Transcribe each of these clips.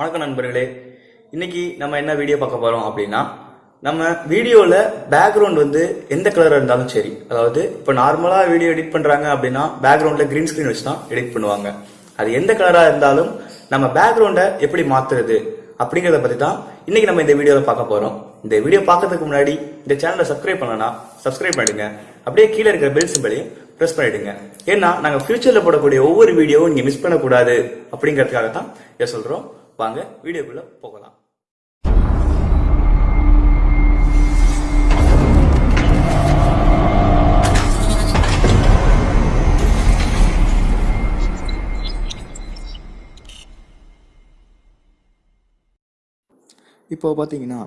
வணக்கம் நண்பர்களே. இன்னைக்கு நம்ம என்ன வீடியோ பார்க்க போறோம் அப்படின்னா நம்ம வீடியோல பேக்ரவுண்ட் வந்து எந்த கலராக இருந்தாலும் சரி. அதாவது இப்போ நார்மலா வீடியோ எடிட் பண்றாங்க அப்படின்னா பேக்ரவுண்ட்ல கிரீன் ஸ்கிரீன் வச்சு தான் எடிட் பண்ணுவாங்க. அது எந்த கலரா இருந்தாலும் நம்ம பேக்ரவுண்டை எப்படி மாத்துறது அப்படிங்கறத பத்தி தான் இன்னைக்கு நம்ம இந்த வீடியோவில் பார்க்க போறோம். இந்த வீடியோ பார்க்கறதுக்கு முன்னாடி இந்த சேனலை சப்ஸ்கிரைப் பண்ணனா சப்ஸ்கிரைப் பண்ணிடுங்க. அப்படியே கீழே இருக்கிற பெல் சிம்பிளையும் ப்ரெஸ் பண்ணிடுங்க. ஏன்னா நாங்கள் ஃபியூச்சரில் போடக்கூடிய ஒவ்வொரு வீடியோவும் நீங்கள் மிஸ் பண்ணக்கூடாது அப்படிங்கிறதுக்காக தான் இதை சொல்கிறோம் வாங்க வீடியோக்குள்ள போகலாம். இப்போது பார்த்தீங்கன்னா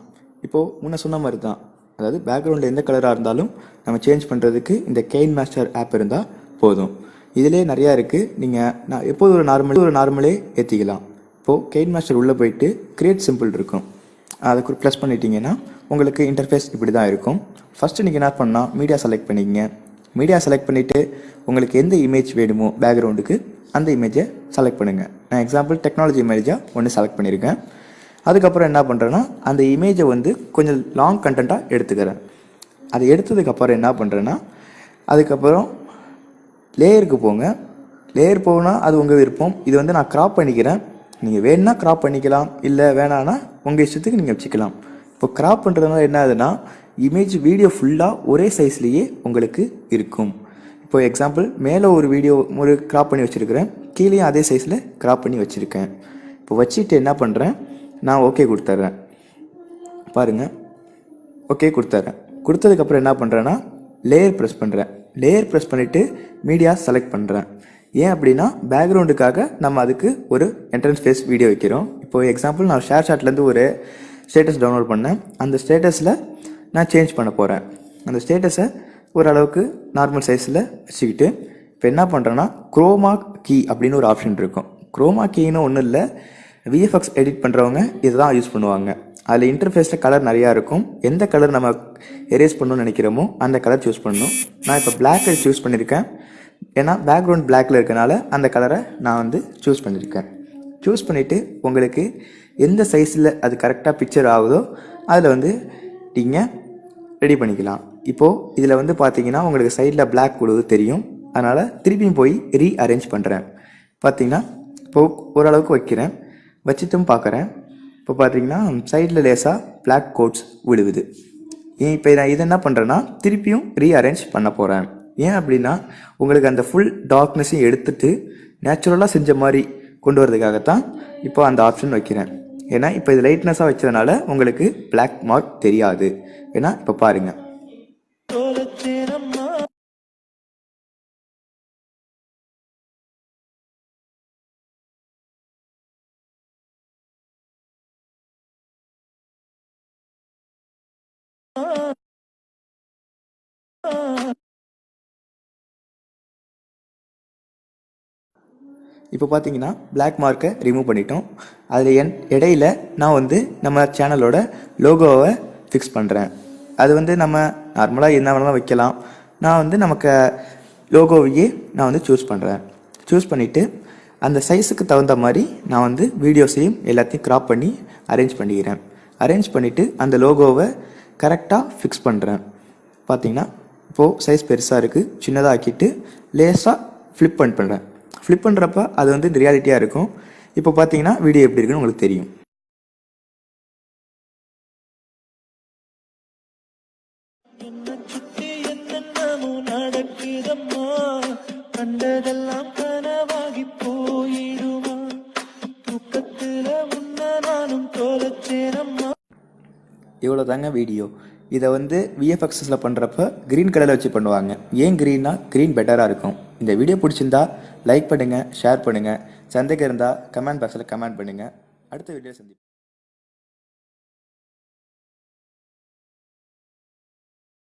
இப்போது முன்ன சொன்ன மாதிரி தான். அதாவது பேக்ரவுண்டில் எந்த கலராக இருந்தாலும் நம்ம சேஞ்ச் பண்ணுறதுக்கு இந்த கெயின் மாஸ்டர் ஆப் இருந்தால் போதும். இதிலே நிறையா இருக்குது நீங்கள் நான் எப்போது ஒரு நார்மல் ஒரு நார்மலே ஏற்றிக்கலாம் இப்போது கெயின் மாஸ்டர் உள்ளே போயிட்டு கிரியேட் சிம்பிள் இருக்கும். அதை ப்ளஸ் பண்ணிட்டீங்கன்னா உங்களுக்கு இன்டர்ஃபேஸ் இப்படி தான் இருக்கும். ஃபஸ்ட்டு நீங்கள் என்ன பண்ணால் மீடியா செலக்ட் பண்ணிக்கங்க. மீடியா செலக்ட் பண்ணிவிட்டு உங்களுக்கு எந்த இமேஜ் வேணுமோ பேக்ரவுண்டுக்கு அந்த இமேஜை செலக்ட் பண்ணுங்கள் நான் எக்ஸாம்பிள் டெக்னாலஜி இமேஜாக ஒன்று செலக்ட் பண்ணியிருக்கேன் அதுக்கப்புறம் என்ன பண்ணுறேன்னா அந்த இமேஜை வந்து கொஞ்சம் லாங் கண்டென்ட்டாக எடுத்துக்கிறேன். அதை எடுத்ததுக்கப்புறம் என்ன பண்ணுறேன்னா அதுக்கப்புறம் லேயருக்கு போங்க. லேயர் போனால் அது உங்கள் விருப்பம். இது வந்து நான் க்ராப் பண்ணிக்கிறேன். நீங்கள் வேணும்னா கிராப் பண்ணிக்கலாம் இல்லை வேணான்னா உங்கள் இஷ்டத்துக்கு நீங்கள் வச்சுக்கலாம். இப்போ கிராப் பண்ணுறதுனால என்ன ஆகுதுன்னா இமேஜ் வீடியோ ஃபுல்லாக ஒரே சைஸ்லேயே உங்களுக்கு இருக்கும். இப்போ எக்ஸாம்பிள் மேலே ஒரு வீடியோ ஒரு கிராப் பண்ணி வச்சுருக்கிறேன். கீழேயும் அதே சைஸில் கிராப் பண்ணி வச்சுருக்கேன். இப்போ வச்சுட்டு என்ன பண்ணுறேன் நான் ஓகே கொடுத்துட்றேன். பாருங்கள் ஓகே கொடுத்துட்றேன். கொடுத்ததுக்கப்புறம் என்ன பண்ணுறேன்னா லேயர் ப்ரெஸ் பண்ணுறேன் லேயர் ப்ரெஸ் பண்ணிவிட்டு மீடியா செலக்ட் பண்ணுறேன் ஏன் அப்படின்னா பேக்ரவுண்டுக்காக நம்ம அதுக்கு ஒரு என்ட்ரன்ஸ் ஃபேஸ் வீடியோ வைக்கிறோம். இப்போ எக்ஸாம்பிள் நான் ஷேர் ஷாட்லேருந்து ஒரு ஸ்டேட்டஸ் டவுன்லோட் பண்ணேன். அந்த ஸ்டேட்டஸில் நான் சேஞ்ச் பண்ண போகிறேன் அந்த ஸ்டேட்டஸை ஓரளவுக்கு நார்மல் சைஸில் வச்சுக்கிட்டு இப்போ என்ன பண்ணுறேன்னா குரோமா கீ அப்படின்னு ஒரு ஆப்ஷன் இருக்கும். குரோமா கீன்னு ஒன்றும் இல்லை விஎஃப்எக்ஸ் எடிட் பண்ணுறவங்க இதை தான் யூஸ் பண்ணுவாங்க. அதில் இன்டர்ஃபேஸில் கலர் நிறையா இருக்கும். எந்த கலர் நம்ம எரேஸ் பண்ணணும்னு நினைக்கிறோமோ அந்த கலர் சூஸ் பண்ணணும். நான் இப்போ பிளாக் சூஸ் பண்ணியிருக்கேன் ஏன்னா பேக்ரவுண்ட் பிளாக்ல இருக்கனால அந்த கலரை நான் வந்து சூஸ் பண்ணியிருக்கேன் சூஸ் பண்ணிவிட்டு உங்களுக்கு எந்த சைஸில் அது கரெக்டாக பிக்சர் ஆகுதோ அதில் வந்து நீங்கள் ரெடி பண்ணிக்கலாம். இப்போது இதில் வந்து பார்த்தீங்கன்னா உங்களுக்கு சைடில் பிளாக் கொடுது தெரியும். அதனால் திருப்பியும் போய் ரீ அரேஞ்ச் பண்ணுறேன் பார்த்தீங்கன்னா இப்போது ஓரளவுக்கு வைக்கிறேன். வச்சுட்டும் பார்க்குறேன் இப்போ பார்த்தீங்கன்னா சைடில் லேசாக பிளாக் கோட்ஸ் விழுவுது. இப்போ நான் இதை என்ன பண்ணுறேன்னா திருப்பியும் ரீஅரேஞ்ச் பண்ண போகிறேன் ஏன் அப்படின்னா உங்களுக்கு அந்த ஃபுல் டார்க்னஸையும் எடுத்துட்டு நேச்சுரலாக செஞ்ச மாதிரி கொண்டு வரதுக்காகத்தான் இப்போ அந்த ஆப்ஷன் வைக்கிறேன். ஏன்னா இப்போ இது லைட்னஸாக வச்சதுனால உங்களுக்கு பிளாக் மார்க் தெரியாது. ஏன்னா இப்போ பாருங்கள் இப்போ பார்த்தீங்கன்னா பிளாக் மார்க்கை ரிமூவ் பண்ணிட்டோம். அதில் என் இடையில நான் வந்து நம்ம சேனலோட லோகோவை ஃபிக்ஸ் பண்ணுறேன் அது வந்து நம்ம நார்மலாக என்ன வேணாலும் வைக்கலாம். நான் வந்து நமக்கு லோகோவையே நான் வந்து சூஸ் பண்ணுறேன் சூஸ் பண்ணிவிட்டு அந்த சைஸுக்கு தகுந்த மாதிரி நான் வந்து வீடியோஸையும் எல்லாத்தையும் கிராப் பண்ணி அரேஞ்ச் பண்ணிக்கிறேன். அரேஞ்ச் பண்ணிவிட்டு அந்த லோகோவை கரெக்டாக ஃபிக்ஸ் பண்ணுறேன் பார்த்தீங்கன்னா இப்போது சைஸ் பெருசாக இருக்குது சின்னதாக ஆக்கிட்டு லேஸாக ஃப்ளிப் பண்ணி பண்ணுறேன் ஃப்ளிப் பண்ணுறப்ப அது வந்து ரியாலிட்டியாக இருக்கும். இப்போ பார்த்தீங்கன்னா வீடியோ எப்படி இருக்குன்னு உங்களுக்கு தெரியும். என்ன கண்டதெல்லாம் கனவாகி போயிடுமா முன்ன நானும் இவ்வளோ தாங்க வீடியோ இதை வந்து விஎஃப்எக்ஸஸில் பண்ணுறப்ப க்ரீன் கலரில் வச்சு பண்ணுவாங்க. ஏன் க்ரீன்னா க்ரீன் பெட்டராக இருக்கும். இந்த வீடியோ பிடிச்சிருந்தா லைக் பண்ணுங்கள் ஷேர் பண்ணுங்கள் சந்தேகம் இருந்தால் கமெண்ட் பாக்ஸில் கமெண்ட் பண்ணுங்கள் அடுத்த வீடியோ சந்திப்போம்.